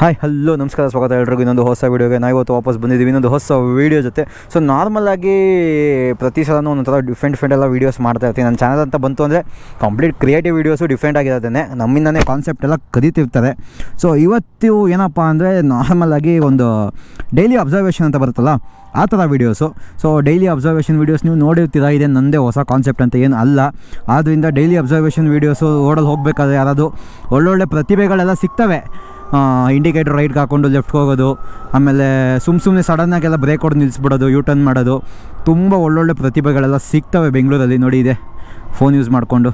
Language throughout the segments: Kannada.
ಹಾಯ್ ಹಲೋ ನಮಸ್ಕಾರ, ಸ್ವಾಗತ ಎಲ್ರಿಗೂ. ಇನ್ನೊಂದು ಹೊಸ ವೀಡಿಯೋಗೆ ನಾವು ಇವತ್ತು ವಾಪಸ್ ಬಂದಿದ್ದೀವಿ. ಇನ್ನೊಂದು ಹೊಸ ವೀಡಿಯೋ ಜೊತೆ. ಸೊ ನಾರ್ಮಲಾಗಿ ಪ್ರತಿ ಸಲನೂ ಒಂಥರ ಡಿಫ್ರೆಂಟ್ ಡಿಫ್ರೆಂಟ್ ಎಲ್ಲ ವೀಡಿಯೋಸ್ ಮಾಡ್ತಾ ಇರ್ತೀನಿ. ನನ್ನ ಚಾನಲ್ ಅಂತ ಬಂತು ಅಂದರೆ ಕಂಪ್ಲೀಟ್ ಕ್ರಿಯೇಟಿವ್ ವೀಡಿಯೋಸು ಡಿಫ್ರೆಂಟ್ ಆಗಿರೋದೇ ನಮ್ಮಿಂದನೇ ಕಾನ್ಸೆಪ್ಟ್ ಎಲ್ಲ ಕದೀತಿರ್ತಾರೆ ಸೊ ಇವತ್ತು ಏನಪ್ಪ ಅಂದರೆ ನಾರ್ಮಲಾಗಿ ಒಂದು ಡೈಲಿ ಅಬ್ಸರ್ವೇಷನ್ ಅಂತ ಬರುತ್ತಲ್ಲ, ಆ ಥರ videos so daily observation videos ನೀವು ನೋಡಿರ್ತೀರಾ? ಇದೆ ನನ್ನದೇ ಹೊಸ ಕಾನ್ಸೆಪ್ಟ್ ಅಂತ ಏನು ಅಲ್ಲ. ಆದ್ದರಿಂದ ಡೈಲಿ ಅಬ್ಸರ್ವೇಷನ್ ವೀಡಿಯೋಸು ಓಡಲು ಹೋಗಬೇಕಾದ್ರೆ ಯಾರಾದರೂ ಒಳ್ಳೊಳ್ಳೆ ಪ್ರತಿಭೆಗಳೆಲ್ಲ ಸಿಗ್ತವೆ. ಇಂಡಿಕೇಟರ್ ರೈಟ್ಗೆ ಹಾಕ್ಕೊಂಡು ಲೆಫ್ಟ್ಗೆ ಹೋಗೋದು, ಆಮೇಲೆ ಸುಮ್ಮ ಸುಮ್ಮನೆ ಸಡನ್ನಾಗೆಲ್ಲ ಬ್ರೇಕ್ ಹೊಡೆದು ನಿಲ್ಲಿಸ್ಬಿಡೋದು ಯೂ ಟರ್ನ್ ಮಾಡೋದು, ತುಂಬ ಒಳ್ಳೊಳ್ಳೆ ಪ್ರತಿಭೆಗಳೆಲ್ಲ ಸಿಗ್ತವೆ ಬೆಂಗಳೂರಲ್ಲಿ, ನೋಡಿ ಇದೆ ಫೋನ್ ಯೂಸ್ ಮಾಡಿಕೊಂಡು.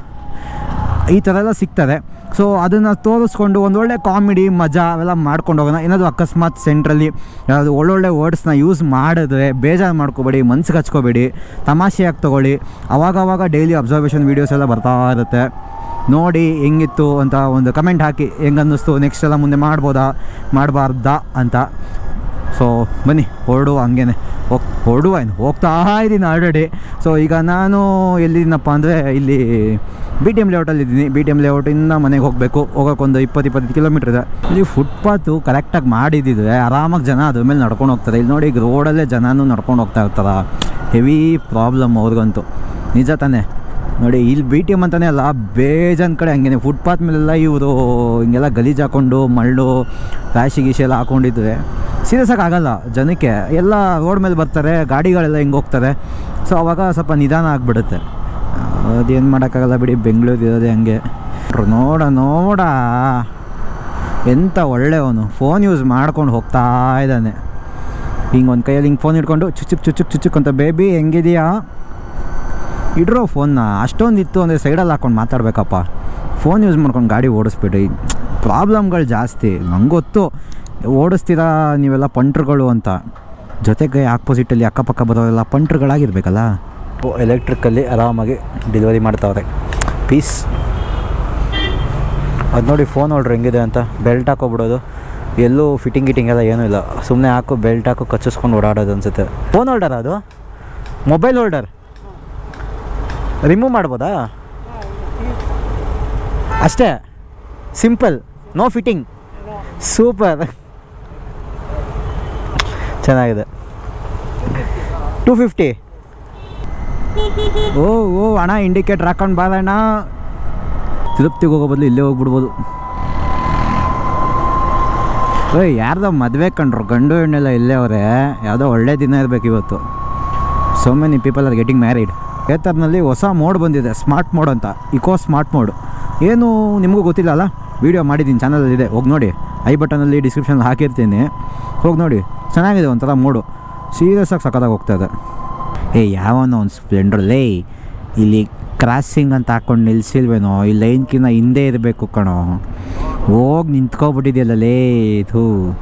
ಈ ಥರ ಎಲ್ಲ ಸಿಗ್ತದೆ ಸೊ ಅದನ್ನು ತೋರಿಸ್ಕೊಂಡು ಒಂದೊಳ್ಳೆ ಕಾಮಿಡಿ ಮಜಾ ಅವೆಲ್ಲ ಮಾಡ್ಕೊಂಡು ಹೋಗೋಣ. ಏನಾದರೂ ಅಕಸ್ಮಾತ್ ಸೆಂಟ್ರಲ್ಲಿ ಯಾವುದು ಒಳ್ಳೊಳ್ಳೆ ವರ್ಡ್ಸ್ನ ಯೂಸ್ ಮಾಡಿದ್ರೆ ಬೇಜಾರು ಮಾಡ್ಕೋಬೇಡಿ, ಮನ್ಸಿಗೆ ಹಚ್ಕೋಬೇಡಿ, ತಮಾಷೆಯಾಗಿ ತೊಗೊಳ್ಳಿ. ಅವಾಗವಾಗ ಡೈಲಿ ಅಬ್ಸರ್ವೇಷನ್ ವೀಡಿಯೋಸ್ ಎಲ್ಲ ಬರ್ತಾ ಇರುತ್ತೆ. ನೋಡಿ ಹೆಂಗಿತ್ತು ಅಂತ ಒಂದು ಕಮೆಂಟ್ ಹಾಕಿ ಹೆಂಗನ್ನಿಸ್ತು ನೆಕ್ಸ್ಟ್ ಎಲ್ಲ ಮುಂದೆ ಮಾಡ್ಬೋದಾ, ಮಾಡಬಾರ್ದಾ ಅಂತ. ಸೊ ಬನ್ನಿ, ಹೊರಡುವ ಹಂಗೇನೆ. ಹೋಗ್, ಹೊರಡುವ ಏನು? ಹೋಗ್ತಾ ಇದ್ದೀನಿ ಆಲ್ರೆಡಿ ಸೊ ಈಗ ನಾನು ಎಲ್ಲಿದ್ದೀನಪ್ಪ ಅಂದರೆ ಇಲ್ಲಿ ಬಿ ಟಿ ಎಂ ಲೇಔಟಲ್ಲಿ ಇದ್ದೀನಿ. ಬಿ ಟಿ ಎಂ ಲೇಔಟಿಂದ ಮನೆಗೆ ಹೋಗಬೇಕು. ಹೋಗೋಕ್ಕೊಂದು ಇಪ್ಪತ್ತು ಇಪ್ಪತ್ತು ಕಿಲೋಮೀಟ್ರ್ ಇದೆ. ಇಲ್ಲಿ ಫುಟ್ಪಾತು ಕರೆಕ್ಟಾಗಿ ಮಾಡಿದ್ದಿದ್ರೆ ಆರಾಮಾಗಿ ಜನ ಅದ್ರ ಮೇಲೆ ನಡ್ಕೊಂಡು ಹೋಗ್ತಾರೆ. ಇಲ್ಲಿ ನೋಡಿ, ಈಗ ರೋಡಲ್ಲೇ ಜನನೂ ನಡ್ಕೊಂಡು ಹೋಗ್ತಾ ಇರ್ತಾರ. ಹೆವಿ ಪ್ರಾಬ್ಲಮ್ ಅವ್ರಿಗಂತೂ. ನಿಜ ತಾನೇ. ನೋಡಿ, ಇಲ್ಲಿ ಬಿ ಟಿ ಎಂ ಅಂತಲೇ ಅಲ್ಲ, ಬೇಜಾನ್ ಕಡೆ ಹಂಗೇನೆ. ಫುಟ್ಪಾತ್ ಮೇಲೆಲ್ಲ ಇವರು ಹಿಂಗೆಲ್ಲ ಗಲೀಜು ಹಾಕ್ಕೊಂಡು ಮಳ್ಳು, ರಾಶಿ ಗೀಶಿ ಎಲ್ಲ ಹಾಕ್ಕೊಂಡಿದ್ರೆ ಸೀರಿಯಸ್ ಆಗಿ ಆಗಲ್ಲ ಜನಕ್ಕೆ. ಎಲ್ಲ ರೋಡ್ ಮೇಲೆ ಬರ್ತಾರೆ, ಗಾಡಿಗಳೆಲ್ಲ ಹಿಂಗೆ ಹೋಗ್ತಾರೆ. ಸೊ ಅವಾಗ ಸ್ವಲ್ಪ ನಿಧಾನ ಆಗಿಬಿಡುತ್ತೆ. ಅದೇನು ಮಾಡೋಕ್ಕಾಗಲ್ಲ ಬಿಡಿ, ಬೆಂಗಳೂರು ಇರೋದೇ ಹಂಗೆ. ನೋಡ ನೋಡ. ಎಂಥ ಒಳ್ಳೆಯವನು. ಫೋನ್ ಯೂಸ್ ಮಾಡ್ಕೊಂಡು ಹೋಗ್ತಾ ಇದ್ದಾನೆ. ಹಿಂಗೆ ಒಂದು ಕೈಯಲ್ಲಿ ಹಿಂಗೆ ಫೋನ್ ಇಟ್ಕೊಂಡು ಚುಚ್ಚುಕ್ ಚುಚ್ಚುಕ್ ಚುಚ್ಚುಕ್ ಅಂತ ಬೇಬಿ ಹೆಂಗಿದೆಯಾ? ಇಡ್ರೋ ಫೋನ್ನ ಅಷ್ಟೊಂದು ಇತ್ತು ಅಂದರೆ ಸೈಡಲ್ಲಿ ಹಾಕ್ಕೊಂಡು ಮಾತಾಡಬೇಕಪ್ಪ. ಫೋನ್ ಯೂಸ್ ಮಾಡ್ಕೊಂಡು ಗಾಡಿ ಓಡಿಸ್ಬಿಡಿ. ಪ್ರಾಬ್ಲಮ್ಗಳು ಜಾಸ್ತಿ. ನಂಗೆ ಗೊತ್ತು. ಓಡಿಸ್ತೀರಾ ನೀವೆಲ್ಲ ಪಂಟ್ರುಗಳು ಅಂತ? ಜೊತೆಗೆ ಆಪೋಸಿಟಲ್ಲಿ ಅಕ್ಕಪಕ್ಕ ಬರೋರೆಲ್ಲ ಪಂಟ್ರುಗಳಾಗಿರ್ಬೇಕಲ್ಲ? ಎಲೆಕ್ಟ್ರಿಕಲ್ಲಿ ಆರಾಮಾಗಿ ಡೆಲಿವರಿ ಮಾಡ್ತಾವ್ರೆ. ಪೀಸ್. ಅದು ನೋಡಿ ಫೋನ್ ಹೊಡ್ರಿ ಹೆಂಗಿದೆ ಅಂತ. ಬೆಲ್ಟ್ ಹಾಕೋಬಿಡೋದು. ಎಲ್ಲೂ ಫಿಟ್ಟಿಂಗ್ ಗಿಟಿಂಗ್ ಎಲ್ಲ ಏನೂ ಇಲ್ಲ. ಸುಮ್ಮನೆ ಹಾಕು, ಬೆಲ್ಟ್ ಹಾಕು, ಕಚ್ಚಿಸ್ಕೊಂಡು ಓಡಾಡೋದು ಅನ್ಸುತ್ತೆ. ಫೋನ್ ಹೋಲ್ಡರ್ ಅದು? Mobile holder? ರಿಮೂವ್ ಮಾಡ್ಬೋದಾ? ಅಷ್ಟೇ. ಸಿಂಪಲ್. No fitting. ಸೂಪರ್. ಚೆನ್ನಾಗಿದೆ. ಟೂ ಫಿಫ್ಟಿ ಓ ಓ ಅಣ್ಣ ಇಂಡಿಕೇಟ್ರ್ ಹಾಕೊಂಡು ಬಾರಣ್ಣ ತಿರುಪ್ತಿಗೆ ಹೋಗೋ ಬದಲು ಇಲ್ಲೇ ಹೋಗ್ಬಿಡ್ಬೋದು. ಓಯ್ ಯಾರ್ದೋ ಮದುವೆ ಕಂಡ್ರು, ಗಂಡು ಹೆಣ್ಣೆಲ್ಲ ಇಲ್ಲೇ ಅವರೇ. ಯಾವುದೋ ಒಳ್ಳೆ ದಿನ ಇರಬೇಕು ಇವತ್ತು. So many people are getting married ಏತರ್ನಲ್ಲಿ ಹೊಸ ಮೋಡ್ ಬಂದಿದೆ ಸ್ಮಾರ್ಟ್ ಮೋಡ್ ಅಂತ. ಇಕೋ ಸ್ಮಾರ್ಟ್ ಮೋಡ್ ಏನು ನಿಮಗೂ ಗೊತ್ತಿಲ್ಲ ಅಲ್ಲ? ವೀಡಿಯೋ ಮಾಡಿದ್ದೀನಿ ಚಾನಲಲ್ಲಿದೆ ಹೋಗಿ ನೋಡಿ. ಐ ಬಟನಲ್ಲಿ ಡಿಸ್ಕ್ರಿಪ್ಷನಲ್ಲಿ ಹಾಕಿರ್ತೀನಿ. ಹೋಗಿ ನೋಡಿ. ಚೆನ್ನಾಗಿದೆ ಒಂಥರ ಮೂಡು ಸೀರಿಯಸ್ ಆಗಿ ಸಖತ್ತಾಗಿ ಹೋಗ್ತಾ ಇದೆ. ಏ, ಯಾವನೋ ಒಂದು ಸ್ಪ್ಲೆಂಡರ್ ಲೇ. ಇಲ್ಲಿ ಕ್ರಾಸಿಂಗ್ ಅಂತ ಹಾಕ್ಕೊಂಡು ನಿಲ್ಸಿಲ್ವೇನೋ? ಈ ಲೈನ್ಕಿನ್ನ ಹಿಂದೆ ಇರಬೇಕು ಕಣೋ. ಹೋಗಿ ನಿಂತ್ಕೊಬಿಟ್ಟಿದೆಯಲ್ಲ ಲೇ ಇದು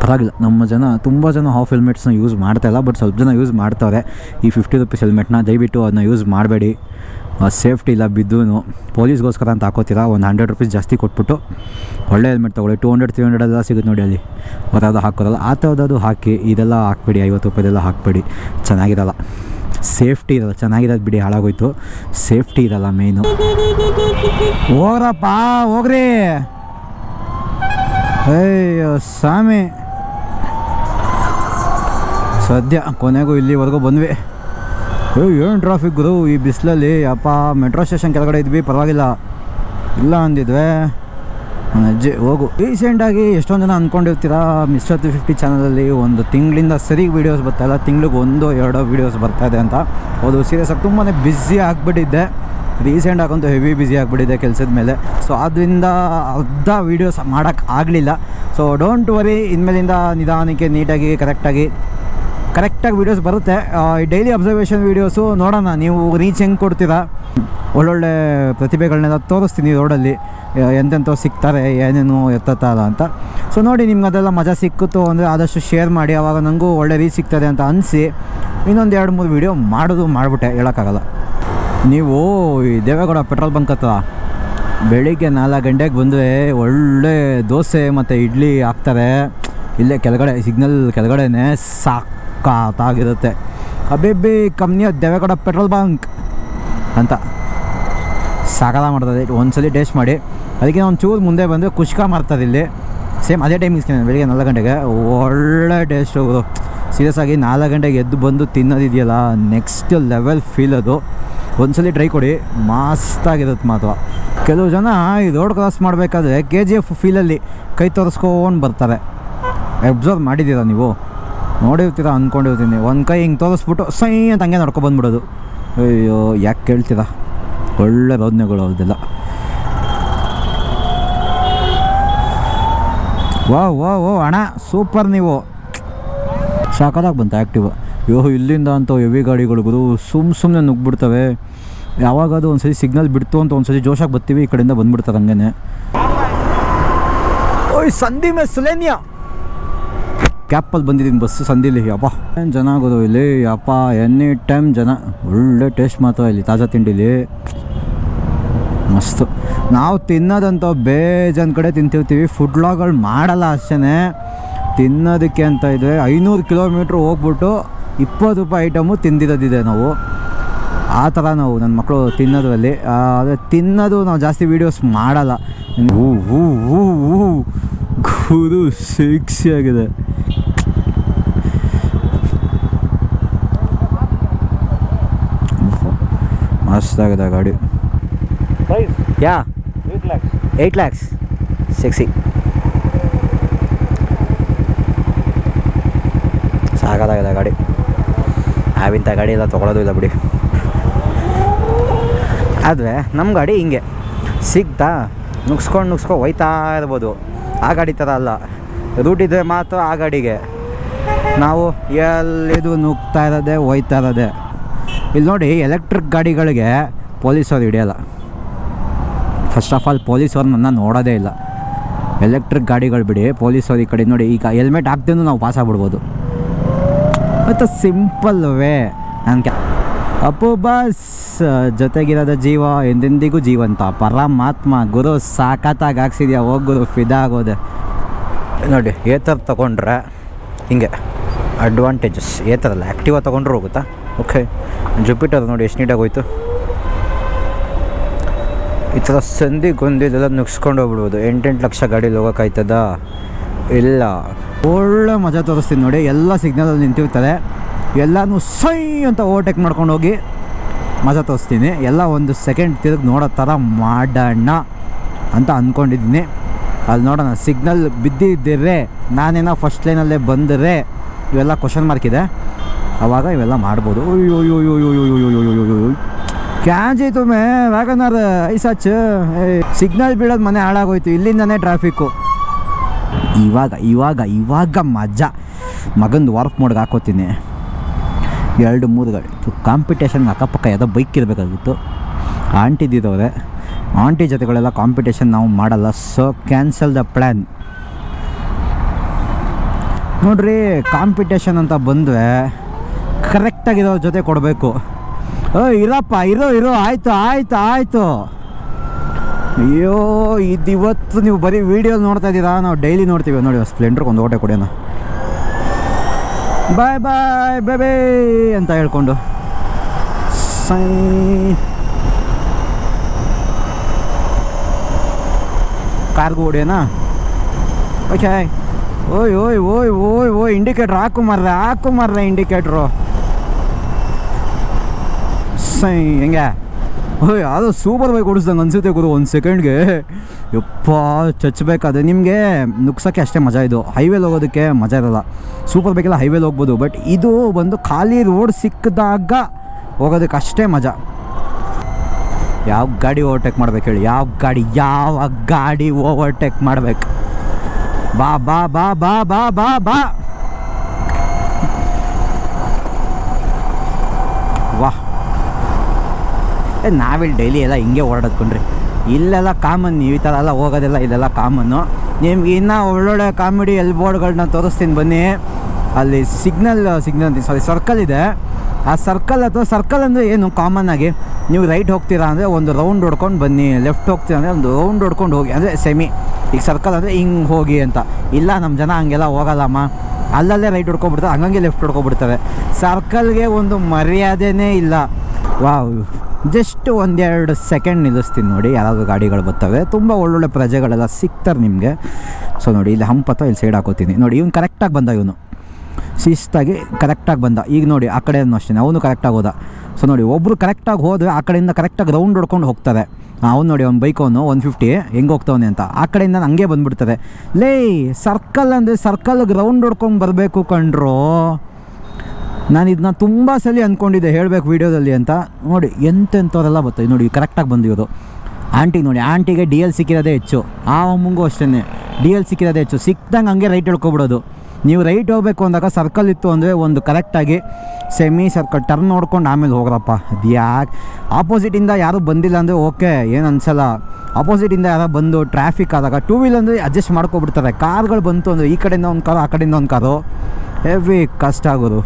ಪರವಾಗಿಲ್ಲ. ನಮ್ಮ ಜನ, ತುಂಬ ಜನ ಹಾಫ್ ಹೆಲ್ಮೆಟ್ಸ್ನ ಯೂಸ್ ಮಾಡ್ತಾಯಿಲ್ಲ ಬಟ್ ಸ್ವಲ್ಪ ಜನ ಯೂಸ್ ಮಾಡ್ತಾರೆ ಈ ಫಿಫ್ಟಿ ರುಪೀಸ್ ಹೆಲ್ಮೆಟ್ನ ದಯವಿಟ್ಟು ಅದನ್ನ ಯೂಸ್ ಮಾಡಬೇಡಿ. ಸೇಫ್ಟಿ ಇಲ್ಲ ಬಿದ್ದೂ ಪೊಲೀಸ್ಗೋಸ್ಕರ ಅಂತ ಹಾಕೋತೀರಾ? ಒಂದು ಹಂಡ್ರೆಡ್ ರುಪೀಸ್ ಜಾಸ್ತಿ ಕೊಟ್ಬಿಟ್ಟು ಒಳ್ಳೆ ಹೆಲ್ಮೆಟ್ ತೊಗೊಳ್ಳಿ. ಟೂ ಹಂಡ್ರೆಡ್ ತ್ರೀ ಹಂಡ್ರೆಡ್ ಎಲ್ಲ ಸಿಗುತ್ತೆ ನೋಡಿ ಅಲ್ಲಿ. ಹೊರದು ಹಾಕೋದಲ್ಲ. ಆ ಥರದ್ದು ಹಾಕಿ ಇದೆಲ್ಲ ಹಾಕ್ಬೇಡಿ. ಐವತ್ತು ರೂಪಾಯಿದೆಲ್ಲ ಹಾಕಬೇಡಿ. ಚೆನ್ನಾಗಿರಲ್ಲ. ಸೇಫ್ಟಿ ಇರಲ್ಲ. ಚೆನ್ನಾಗಿರೋದು ಬಿಡಿ. ಹಾಳಾಗೋಯ್ತು. ಸೇಫ್ಟಿ ಇರಲ್ಲ ಮೇಯ್ನು ಹೋಗ್ರಪ್ಪ, ಹೋಗ್ರಿ. ಅಯ್ಯೋ ಸ್ವಾಮಿ. ಸದ್ಯ ಕೊನೆಗೂ ಇಲ್ಲಿವರೆಗೂ ಬಂದ್ವಿ. ಏನು ಟ್ರಾಫಿಕ್ ಗುರು? ಈ ಬಿಸಿಲಲ್ಲಿ ಅಪ್ಪ ಮೆಟ್ರೋ ಸ್ಟೇಷನ್ ಕೆಳಗಡೆ ಇದ್ವಿ, ಪರವಾಗಿಲ್ಲ. ಇಲ್ಲ ಅಂದಿದ್ವೆ. ಅಜ್ಜಿ, ಹೋಗು. ರೀಸೆಂಟಾಗಿ ಎಷ್ಟೊಂದು ಜನ ಅಂದ್ಕೊಂಡಿರ್ತೀರಾ ಮಿಸ್ಟರ್ ತ್ರೀ ಫಿಫ್ಟಿ ಚಾನಲಲ್ಲಿ ಒಂದು ತಿಂಗಳಿಂದ ಸರಿ ವೀಡಿಯೋಸ್ ಬರ್ತಾಯಿಲ್ಲ ತಿಂಗ್ಳಿಗೆ ಒಂದು ಎರಡೋ ವೀಡಿಯೋಸ್ ಬರ್ತಾ ಇದೆ ಅಂತ. ಹೌದು ಸೀರಿಯಸ್ ಆಗಿ ತುಂಬಾ ಬ್ಯುಸಿ ಆಗಿಬಿಟ್ಟಿದ್ದೆ. ರೀಸೆಂಟ್ ಆಗಂತೂ ಹೆವಿ ಬ್ಯುಸಿ ಆಗಿಬಿಟ್ಟಿದೆ ಕೆಲಸದ ಮೇಲೆ. ಸೊ ಅದರಿಂದ ಅರ್ಧ ವೀಡಿಯೋಸ್ ಮಾಡೋಕ್ಕಾಗಲಿಲ್ಲ ಸೊ ಡೋಂಟ್ ವರಿ ಇನ್ಮೇಲಿಂದ ನಿಧಾನಕ್ಕೆ ನೀಟಾಗಿ ಕರೆಕ್ಟಾಗಿ ಕರೆಕ್ಟಾಗಿ ವೀಡಿಯೋಸ್ ಬರುತ್ತೆ. ಡೈಲಿ ಅಬ್ಸರ್ವೇಷನ್ ವೀಡಿಯೋಸು ನೋಡೋಣ. ನೀವು ರೀಚ್ ಹೆಂಗೆ ಕೊಡ್ತೀರಾ? ಒಳ್ಳೊಳ್ಳೆ ಪ್ರತಿಭೆಗಳನ್ನೆಲ್ಲ ತೋರಿಸ್ತೀನಿ ರೋಡಲ್ಲಿ ಎಂತೆಂಥವು ಸಿಗ್ತಾರೆ, ಏನೇನು ಎತ್ತತ್ತಲ್ಲ ಅಂತ. ಸೊ ನೋಡಿ, ನಿಮ್ಗೆ ಅದೆಲ್ಲ ಮಜಾ ಸಿಕ್ಕಿತು ಅಂದರೆ ಆದಷ್ಟು ಶೇರ್ ಮಾಡಿ. ಆವಾಗ ನನಗೂ ಒಳ್ಳೆ ರೀಚ್ ಸಿಗ್ತದೆ ಅಂತ ಅನಿಸಿ. ಇನ್ನೊಂದು ಎರಡು, ಮೂರು ವೀಡಿಯೋ ಮಾಡೋದು ಮಾಡಿಬಿಟ್ಟೆ. ಹೇಳೋಕ್ಕಾಗಲ್ಲ. ನೀವು ಈ ದೇವೇಗೌಡ ಪೆಟ್ರೋಲ್ ಬಂಕ್ ಹತ್ರ ಬೆಳಿಗ್ಗೆ ನಾಲ್ಕು ಗಂಟೆಗೆ ಬಂದರೆ ಒಳ್ಳೆ ದೋಸೆ ಮತ್ತು ಇಡ್ಲಿ ಹಾಕ್ತಾರೆ. ಇಲ್ಲೇ ಕೆಳಗಡೆ, ಸಿಗ್ನಲ್ ಕೆಳಗಡೆನೇ ಸಾಕಾಗಿರುತ್ತೆ ಅಬೇಬಿ ಕಂಪ್ನಿಯ ದೇವೇಗೌಡ ಪೆಟ್ರೋಲ್ ಬಂಕ್ ಅಂತ ಸಾಗಲ ಮಾಡ್ತದೆ. ಒಂದ್ಸಲಿ ಟೇಸ್ಟ್ ಮಾಡಿ. ಅದಕ್ಕೆ ಒಂದು ಚೂರು ಮುಂದೆ ಬಂದರೆ ಕುಷ್ಕ ಮಾಡ್ತದೆ ಇಲ್ಲಿ. ಸೇಮ್ ಅದೇ ಟೈಮ್ ಇಸ್ಕೊಂಡು ಬೆಳಿಗ್ಗೆ ನಾಲ್ಕು ಗಂಟೆಗೆ. ಒಳ್ಳೆ ಟೇಸ್ಟ್ ಅವರು ಸೀರಿಯಸ್ ಆಗಿ ನಾಲ್ಕು ಗಂಟೆಗೆ ಎದ್ದು ಬಂದು ತಿನ್ನೋದಿದೆಯಲ್ಲ ನೆಕ್ಸ್ಟ್ ಲೆವೆಲ್ ಫೀಲ್ ಅದು. ಒಂದ್ಸಲಿ ಟ್ರೈ ಕೊಡಿ. ಮಸ್ತಾಗಿರುತ್ತೆ ಮಾತ್ರ. ಕೆಲವು ಜನ ಈ ರೋಡ್ ಕ್ರಾಸ್ ಮಾಡಬೇಕಾದ್ರೆ ಕೆ ಜಿ ಎಫ್ ಫೀಲಲ್ಲಿ ಕೈ ತೋರಿಸ್ಕೊಂಡು ಬರ್ತಾರೆ. ಅಬ್ಸರ್ವ್ ಮಾಡಿದ್ದೀರಾ ನೀವು? ನೋಡಿರ್ತೀರ ಅಂದ್ಕೊಂಡಿರ್ತೀನಿ ಒಂದು ಕೈ ಹಿಂಗೆ ತೋರಿಸ್ಬಿಟ್ಟು ಸೈ ಅಂತ ಹಂಗೆ ನಡ್ಕೊಬಂದ್ಬಿಡೋದು ಅಯ್ಯೋ, ಯಾಕೆ ಕೇಳ್ತೀರಾ? ಒಳ್ಳೆ ಬದನೆಗಳು ಅವ್ರದ್ದೆಲ್ಲ. ವಾ ವಾ ಓ ಅಣ್ಣ, ಸೂಪರ್ ನೀವು. ಸಾಕಾದಾಗ ಬಂತು ಆ್ಯಕ್ಟಿವ್ ಯೋ, ಇಲ್ಲಿಂದ ಅಂತ ಹೆವಿ ಗಾಡಿಗಳಿಗೂ ಸುಮ್ಮ ಸುಮ್ಮನೆ ನುಗ್ಬಿಡ್ತವೆ ಯಾವಾಗ ಅದು ಸರಿ ಸಿಗ್ನಲ್ ಬಿಡ್ತು ಅಂತ ಒಂದ್ಸತಿ ಜೋಶಾಗಿ ಬರ್ತೀವಿ ಈ ಕಡೆಯಿಂದ ಬಂದ್ಬಿಡ್ತಾರೆ ಹಂಗೇನೆ. ಓಯ್, ಸಂಧಿ ಮೇ ಸುಲೇನ್ಯಾ ಕ್ಯಾಪಲ್ಲಿ ಬಂದಿದ್ದೀನಿ ಬಸ್ಸು ಸಂಧಿಲಿ ಯಪ್ಪ. ಏನು ಜನ ಆಗೋದು ಇಲ್ಲಿ? ಅಪ್ಪ ಎನಿ ಟೈಮ್ ಜನ. ಒಳ್ಳೆ ಟೇಸ್ಟ್ ಮಾತ್ರ ಇಲ್ಲಿ, ತಾಜಾ ತಿಂಡಿಲಿ. ಮಸ್ತು. ನಾವು ತಿನ್ನೋದಂತ ಬೇಜನ್ ಕಡೆ ತಿಂತಿರ್ತೀವಿ. ಫುಡ್ ಲಾಗಳು ಮಾಡಲ್ಲ ಅಷ್ಟೇ ತಿನ್ನೋದಕ್ಕೆ ಅಂತ ಇದ್ದರೆ ಐನೂರು ಕಿಲೋಮೀಟ್ರ್ ಹೋಗ್ಬಿಟ್ಟು ಇಪ್ಪತ್ತು ರೂಪಾಯಿ ಐಟಮು ತಿಂದಿರೋದಿದೆ ನಾವು. ಆ ಥರ ನಾವು ನನ್ನ ಮಕ್ಕಳು ತಿನ್ನೋದ್ರಲ್ಲಿ. ಆದರೆ ತಿನ್ನೋದು ನಾವು ಜಾಸ್ತಿ ವೀಡಿಯೋಸ್ ಮಾಡಲ್ಲ. ಹೂ ಹೂ ಹೂ ಹೂ ಗುರು ಸಿಕ್ಸಿ ಆಗಿದೆ. ಮಸ್ತಾಗಿದೆ ಗಾಡಿ. Price? ಯಾ? 8 lakhs. ಏಯ್ಟ್ ಲ್ಯಾಕ್ಸ್ ಸಿಕ್ಸಿ ಸಾಕಾಗಿದೆ ಗಾಡಿ. ನಾವಿಂಥ ಗಾಡಿ ಎಲ್ಲ ತೊಗೊಳೋದು ಇಲ್ಲ ಬಿಡಿ. ಆದರೆ ನಮ್ಮ ಗಾಡಿ ಹಿಂಗೆ. ಸಿಗ್ತಾ ನುಗ್ಸ್ಕೊಂಡು ನುಗ್ಸ್ಕೊಂಡು ಹೋಯ್ತಾ ಇರ್ಬೋದು. ಆ ಗಾಡಿ ಥರ ಅಲ್ಲ. ರೂಟ್ ಇದ್ದರೆ ಮಾತ್ರ ಆ ಗಾಡಿಗೆ. ನಾವು ಎಲ್ಲಿದು ನುಗ್ತಾ ಇರೋದೆ ಹೋಯ್ತಾ ಇರೋದೆ. ಇಲ್ಲಿ ನೋಡಿ ಎಲೆಕ್ಟ್ರಿಕ್ ಗಾಡಿಗಳಿಗೆ ಪೊಲೀಸವ್ರು ಹಿಡಿಯಲ್ಲ. ಫಸ್ಟ್ ಆಫ್ ಆಲ್ ಪೊಲೀಸವ್ರು ನನ್ನ ನೋಡೋದೇ ಇಲ್ಲ. ಎಲೆಕ್ಟ್ರಿಕ್ ಗಾಡಿಗಳು ಬಿಡಿ ಪೊಲೀಸವ್ರು ಈ ಕಡೆ ನೋಡಿ, ಈಗ ಹೆಲ್ಮೆಟ್ ಹಾಕ್ದೇನು ನಾವು ಪಾಸ್ ಆಗ್ಬಿಡ್ಬೋದು. ಮತ್ತು ಸಿಂಪಲ್ ವೇ ನನಗೆ ಅಪ್ಪು ಬಸ್, ಜೊತೆಗಿರೋದ ಜೀವ, ಎಂದೆಂದಿಗೂ ಜೀವಂತ. ಪರಮಾತ್ಮ, ಗುರು ಸಾಕತ್ತಾಗಿ ಹಾಕ್ಸಿದ್ಯಾ ಹೋಗಿ ಗುರು, ಫಿದಾ ಆಗೋದೆ. ನೋಡಿ ಏ ಥರ ತೊಗೊಂಡ್ರೆ, ಹಿಂಗೆ ಅಡ್ವಾಂಟೇಜಸ್ ಏ ಥರ ಅಲ್ಲ ಆ್ಯಕ್ಟಿವ ತೊಗೊಂಡ್ರೆ ಹೋಗುತ್ತಾ? ಓಕೆ ಜುಪಿಟರ್ ನೋಡಿ, ಎಷ್ಟು ನೀಟಾಗಿ ಹೋಯ್ತು ಈ ಥರ ಸಂಧಿ ಗೊಂದಿದೆಲ್ಲ ನುಗ್ಸ್ಕೊಂಡು ಹೋಗ್ಬಿಡ್ಬೋದು. ಎಂಟೆಂಟು ಲಕ್ಷ ಗಾಡೀಲಿ ಹೋಗೋಕ್ಕಾಯ್ತದ ಇಲ್ಲ. ಒಳ್ಳೆ ಮಜಾ ತೋರಿಸ್ತೀನಿ ನೋಡಿ, ಎಲ್ಲ ಸಿಗ್ನಲಲ್ಲಿ ನಿಂತಿರ್ತಾರೆ. ಎಲ್ಲನೂ ಸೈ ಅಂತ ಓವರ್ಟೇಕ್ ಮಾಡ್ಕೊಂಡು ಹೋಗಿ ಮಜಾ ತೋರಿಸ್ತೀನಿ. ಎಲ್ಲ ಒಂದು ಸೆಕೆಂಡ್ ತಿರುಗಿ ನೋಡೋ ಥರ ಮಾಡೋಣ ಅಂತ ಅಂದ್ಕೊಂಡಿದ್ದೀನಿ ಅಲ್ಲಿ ನೋಡೋಣ ಸಿಗ್ನಲ್ ಬಿದ್ದಿದ್ದರೆ ನಾನೇನೋ ಫಸ್ಟ್ ಲೈನಲ್ಲೇ ಬಂದರೆ ಇವೆಲ್ಲ ಕ್ವಶನ್ ಮಾರ್ಕ್ ಇದೆ. ಅವಾಗ ಇವೆಲ್ಲ ಮಾಡ್ಬೋದು ಕ್ಯಾಜ್ ಮೇ ವ್ಯಾಗನ್ನಾರ ಐ ಸಚ್ ಸಿಗ್ನಲ್ ಬೀಳೋದು ಮನೆ ಹಾಳಾಗೋಯ್ತು ಇಲ್ಲಿಂದನೇ ಟ್ರಾಫಿಕ್ಕು ಇವಾಗ ಇವಾಗ ಇವಾಗ ಮಜ್ಜ ಮಗಂದು ವರ್ಕ್ ಮೋಡ್ಗೆ ಹಾಕೋತೀನಿ ಎರಡು ಮೂರು ಗಾಡಿ ಕಾಂಪಿಟೇಷನ್ ಅಕ್ಕಪಕ್ಕ ಯಾವುದೋ ಬೈಕ್ ಇರಬೇಕಾಗಿತ್ತು ಆಂಟಿ ಆಂಟಿದಿದ್ದವ್ರೆ ಆಂಟಿ ಜೊತೆಗಳೆಲ್ಲ ಕಾಂಪಿಟೇಷನ್ ನಾವು ಮಾಡಲ್ಲ ಸೊ ಕ್ಯಾನ್ಸಲ್ ದ ಪ್ಲ್ಯಾನ್ ನೋಡ್ರಿ ಕಾಂಪಿಟೇಷನ್ ಅಂತ ಬಂದರೆ ಕರೆಕ್ಟಾಗಿರೋ ಜೊತೆ ಕೊಡಬೇಕು. ಓ ಇರಪ್ಪ, ಇರೋ ಇರೋ, ಆಯಿತು ಆಯಿತು ಆಯಿತು. ಅಯ್ಯೋ ಇದು ಇವತ್ತು ನೀವು ಬರೀ ವೀಡಿಯೋ ನೋಡ್ತಾ ಇದ್ದೀರಾ? ನಾವು ಡೈಲಿ ನೋಡ್ತೀವಿ. ನೋಡಿ ಸ್ಪ್ಲೆಂಡ್ರಿಗೆ ಒಂದು ಓಟೆ ಕೊಡೋಣ ಬಾಯ್ ಬಾಯ್ ಬೇಬೇ ಅಂತ ಹೇಳ್ಕೊಂಡು. ಸೈ ಕಾರ್ಗೂ ಹೊಡಿಯೋಣ ಓಕೆ ಓಯ್ ಓಯ್ ಓಯ್ ಓಯ್ ಓಯ್ ಇಂಡಿಕೇಟ್ರ್ ಹಾಕು ಮಾರ್ರೆ ಹಾಕು ಮಾರ್ರೆ ಇಂಡಿಕೇಟ್ರು ಸೈ ಹೆಂಗೆ? ಓಯ್ ಅದು ಸೂಪರ್ ಬೈಕ್ ಓಡಿಸ್ದಂಗೆ ಅನ್ಸುತ್ತೆ ಗುರು, ಒಂದು ಸೆಕೆಂಡ್ಗೆ ಯಪ್ಪ ಚಚ್ಚಬೇಕಾದ್ರೆ ನಿಮಗೆ ನುಗ್ಸೋಕ್ಕೆ ಅಷ್ಟೇ ಮಜಾ ಇದು. ಹೈವೇಲಿ ಹೋಗೋದಕ್ಕೆ ಮಜಾ ಇರಲ್ಲ. ಸೂಪರ್ ಬೈಕೆಲ್ಲ ಹೈವೇಲಿ ಹೋಗ್ಬೋದು ಬಟ್ ಇದು ಬಂದು ಖಾಲಿ ರೋಡ್ ಸಿಕ್ಕಿದಾಗ ಹೋಗೋದಕ್ಕೆ ಅಷ್ಟೇ ಮಜಾ. ಯಾವ ಗಾಡಿ ಓವರ್ಟೇಕ್ ಮಾಡ್ಬೇಕು ಹೇಳಿ? ಯಾವ ಗಾಡಿ ಯಾವ ಗಾಡಿ ಓವರ್ಟೇಕ್ ಮಾಡ್ಬೇಕು? ಬಾ ಬಾ ಬಾ ಬಾ ಬಾ ಬಾ ಬಾ ವಾಹ್ ಏ ನಾವಿಲ್ಲಿ ಡೈಲಿ ಎಲ್ಲ ಹಿಂಗೆ ಓಡಾಡ್ಕೊಂಡ್ರಿ ಇಲ್ಲೆಲ್ಲ ಕಾಮನ್ ನೀವು ಈ ಥರ ಎಲ್ಲ ಹೋಗೋದೆಲ್ಲ, ಇಲ್ಲೆಲ್ಲ ಕಾಮನ್ನು ನಿಮ್ಗೆ ಇನ್ನೂ ಒಳ್ಳೊಳ್ಳೆ ಕಾಮಿಡಿ ಎಲ್ ಬೋರ್ಡ್ಗಳನ್ನ ತೋರಿಸ್ತೀನಿ ಬನ್ನಿ. ಅಲ್ಲಿ ಸಿಗ್ನಲ್ ಸಿಗ್ನಲ್ ಸಾರಿ ಸರ್ಕಲ್ ಇದೆ. ಆ ಸರ್ಕಲ್ ಅಥವಾ ಸರ್ಕಲ್ ಅಂದರೆ ಏನು? ಕಾಮನ್ ಆಗಿ ನೀವು ರೈಟ್ ಹೋಗ್ತೀರಾ ಅಂದರೆ ಒಂದು ರೌಂಡ್ ಹೊಡ್ಕೊಂಡು ಬನ್ನಿ ಲೆಫ್ಟ್ ಹೋಗ್ತೀರಾ ಅಂದರೆ ಒಂದು ರೌಂಡ್ ಹೊಡ್ಕೊಂಡು ಹೋಗಿ, ಅಂದರೆ ಸೆಮಿ ಈಗ ಸರ್ಕಲ್ ಅಂದರೆ ಹಿಂಗೆ ಹೋಗಿ ಅಂತ. ಇಲ್ಲ ನಮ್ಮ ಜನ ಹಂಗೆಲ್ಲ ಹೋಗಲ್ಲಮ್ಮ. ಅಲ್ಲಲ್ಲೇ ರೈಟ್ ಹೊಡ್ಕೊಬಿಡ್ತಾರೆ ಹಂಗಂಗೆ ಲೆಫ್ಟ್ ಹೊಡ್ಕೊಬಿಡ್ತಾರೆ ಸರ್ಕಲ್ಗೆ ಒಂದು ಮರ್ಯಾದೆನೇ ಇಲ್ಲ. ವಾವ್ ಜಸ್ಟ್ ಒಂದೆರಡು ಸೆಕೆಂಡ್ ನಿಲ್ಲಿಸ್ತೀನಿ ನೋಡಿ ಯಾರಾದರೂ ಗಾಡಿಗಳು ಬರ್ತವೆ. ತುಂಬ ಒಳ್ಳೊಳ್ಳೆ ಪ್ರಜೆಗಳೆಲ್ಲ ಸಿಗ್ತಾರೆ ನಿಮಗೆ. ಸೊ ನೋಡಿ, ಇಲ್ಲಿ ಹಂಪ್ ಅಥವಾ ಇಲ್ಲಿ ಸೈಡ್ ಹಾಕೋತೀನಿ. ನೋಡಿ, ಇವ್ನು ಕರೆಕ್ಟಾಗಿ ಬಂದ ಇವನು. ಶಿಸ್ತಾಗಿ ಕರೆಕ್ಟಾಗಿ ಬಂದ. ಈಗ ನೋಡಿ, ಆ ಕಡೆ ಅಷ್ಟೇ ಅವನು ಕರೆಕ್ಟಾಗಿ ಹೋದ. ಸೊ ನೋಡಿ ಒಬ್ಬರು ಕರೆಕ್ಟಾಗಿ ಹೋದರೆ ಆ ಕಡೆಯಿಂದ ಕರೆಕ್ಟಾಗಿ ರೌಂಡ್ ಹೊಡ್ಕೊಂಡು ಹೋಗ್ತಾರೆ. ಅವ್ನು ನೋಡಿ, ಅವ್ನು ಬೈಕ್ ಅವನು ಒನ್ ಫಿಫ್ಟಿ ಹೆಂಗೆ ಹೋಗ್ತಾವನೆ ಅಂತ. ಆ ಕಡೆಯಿಂದ ಹಂಗೆ ಬಂದ್ಬಿಡ್ತಾರೆ ಲೇ ಸರ್ಕಲ್ ಅಂದರೆ ಸರ್ಕಲ್ಗೆ ರೌಂಡ್ ಹೊಡ್ಕೊಂಡು ಬರಬೇಕು ಕಂಡ್ರು ನಾನು ಇದನ್ನ ತುಂಬ ಸಲ ಅಂದ್ಕೊಂಡಿದ್ದೆ ಹೇಳಬೇಕು ವೀಡಿಯೋದಲ್ಲಿ ಅಂತ. ನೋಡಿ, ಎಂತೆಂಥವರೆಲ್ಲ ಬರ್ತಾಯಿದೆ ನೋಡಿ ಕರೆಕ್ಟಾಗಿ ಬಂದಿರೋದು. ಆಂಟಿಗೆ ಆಂಟಿ ನೋಡಿ, ಆಂಟಿಗೆ ಡಿ ಎಲ್ ಸಿಕ್ಕಿರೋದೇ ಹೆಚ್ಚು. ಆ ಅಮ್ಮಂಗೂ ಅಷ್ಟೇ ಡಿ ಎಲ್ ಸಿಕ್ಕಿರೋದೇ ಹೆಚ್ಚು. ಸಿಕ್ದಂಗೆ ಹಂಗೆ ರೈಟ್ ಹೇಳ್ಕೊಬಿಡೋದು. ನೀವು ರೈಟ್ ಹೋಗಬೇಕು ಅಂದಾಗ ಸರ್ಕಲ್ ಇತ್ತು ಅಂದರೆ ಒಂದು ಕರೆಕ್ಟಾಗಿ ಸೆಮಿ ಸರ್ಕಲ್ ಟರ್ನ್ ನೋಡ್ಕೊಂಡು ಆಮೇಲೆ ಹೋಗ್ರಪ್ಪ. ಅದು ಯಾಕೆ? ಆಪೋಸಿಟಿಂದ ಯಾರೂ ಬಂದಿಲ್ಲ ಅಂದರೆ ಓಕೆ, ಏನು ಅನ್ಸಲ್ಲ. ಆಪೋಸಿಟಿಂದ ಯಾರೋ ಬಂದು ಟ್ರಾಫಿಕ್ ಆದಾಗ ಟೂ ವೀಲ್ ಅಂದರೆ ಅಡ್ಜಸ್ಟ್ ಮಾಡ್ಕೊಬಿಡ್ತಾರೆ. ಕಾರ್ಗಳು ಬಂತು ಅಂದರೆ ಈ ಕಡೆಯಿಂದ ಒಂದು ಕಾರು ಆ ಕಡೆಯಿಂದ ಒಂದು ಕಾರು ಹೆವಿ ಕಷ್ಟ ಆಗೋದು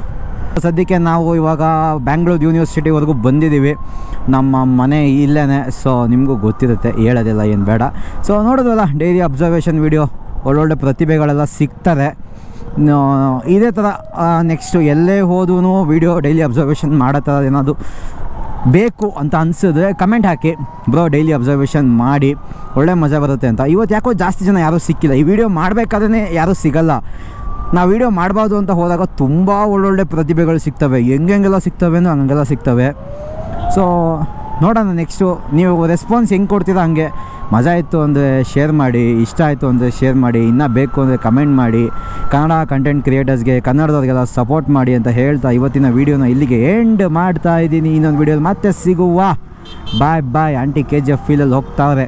ಸದ್ಯಕ್ಕೆ ನಾವು ಇವಾಗ ಬ್ಯಾಂಗ್ಳೂರು ಯೂನಿವರ್ಸಿಟಿವರೆಗೂ ಬಂದಿದ್ದೀವಿ. ನಮ್ಮ ಮನೆ ಇಲ್ಲೇ ಸೊ ನಿಮಗೂ ಗೊತ್ತಿರುತ್ತೆ, ಹೇಳೋದಿಲ್ಲ ಏನು ಬೇಡ. ಸೊ ನೋಡೋದಲ್ಲ ಡೈಲಿ ಅಬ್ಸರ್ವೇಷನ್ ವೀಡಿಯೋ ಒಳ್ಳೊಳ್ಳೆ ಪ್ರತಿಭೆಗಳೆಲ್ಲ ಸಿಗ್ತಾರೆ ಇದೇ ಥರ ನೆಕ್ಸ್ಟು ಎಲ್ಲೇ ಹೋದೂ ವೀಡಿಯೋ ಡೈಲಿ ಅಬ್ಸರ್ವೇಷನ್ ಮಾಡೋ ಥರ ಏನಾದರೂ ಬೇಕು ಅಂತ ಅನಿಸಿದ್ರೆ ಕಮೆಂಟ್ ಹಾಕಿ. ಬ್ರೋ ಡೈಲಿ ಅಬ್ಸರ್ವೇಷನ್ ಮಾಡಿ. ಒಳ್ಳೆ ಮಜಾ ಬರುತ್ತೆ ಅಂತ. ಇವತ್ತು ಯಾಕೋ ಜಾಸ್ತಿ ಜನ ಯಾರೂ ಸಿಕ್ಕಿಲ್ಲ. ಈ ವಿಡಿಯೋ ಮಾಡಬೇಕಾದ್ರೆ ಯಾರೂ ಸಿಗಲ್ಲ. ನಾವು ವೀಡಿಯೋ ಮಾಡಬಾರ್ದು ಅಂತ ಹೋದಾಗ ತುಂಬ ಒಳ್ಳೊಳ್ಳೆ ಪ್ರತಿಭೆಗಳು ಸಿಗ್ತವೆ. ಹೆಂಗೆಲ್ಲ ಸಿಗ್ತವೆ ಹಂಗೆಲ್ಲ ಸಿಗ್ತವೆ. ಸೊ ನೋಡೋಣ ನೆಕ್ಸ್ಟು ನೀವು ರೆಸ್ಪಾನ್ಸ್ ಹೆಂಗೆ ಕೊಡ್ತೀರಾ ಹಂಗೆ. ಮಜಾ ಇತ್ತು ಅಂದರೆ ಶೇರ್ ಮಾಡಿ, ಇಷ್ಟ ಆಯಿತು ಅಂದರೆ ಶೇರ್ ಮಾಡಿ, ಇನ್ನೂ ಬೇಕು ಅಂದರೆ ಕಮೆಂಟ್ ಮಾಡಿ, ಕನ್ನಡ ಕಂಟೆಂಟ್ ಕ್ರಿಯೇಟರ್ಸ್ಗೆ ಕನ್ನಡದವ್ರಿಗೆಲ್ಲ ಸಪೋರ್ಟ್ ಮಾಡಿ ಅಂತ ಹೇಳ್ತಾ ಇವತ್ತಿನ ವೀಡಿಯೋನ ಇಲ್ಲಿಗೆ ಎಂಡ್ ಮಾಡ್ತಾ ಇದ್ದೀನಿ. ಇನ್ನೊಂದು ವೀಡಿಯೋಲಿ ಮತ್ತೆ ಸಿಗುವ. Bye bye aunty K G F ಫೀಲಲ್ಲಿ ಹೋಗ್ತಾವ್ರೆ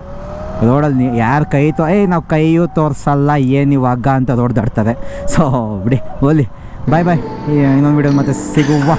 ರೋಡಲ್ಲಿ ಯಾರು ಕೈ ತೋ ಏಯ್ ನಾವು ಕೈಯೂ ತೋರಿಸಲ್ಲ, ಏನು ಇವಾಗ ಅಂತ ರೋಡ್ ದಾಡ್ತಾರೆ ಸೊ ಬಿಡಿ ಓಲಿ ಬಾಯ್ ಬಾಯ್ ಇನ್ನೊಂದು ವಿಡಿಯೋ ಮತ್ತೆ ಸಿಗುವ.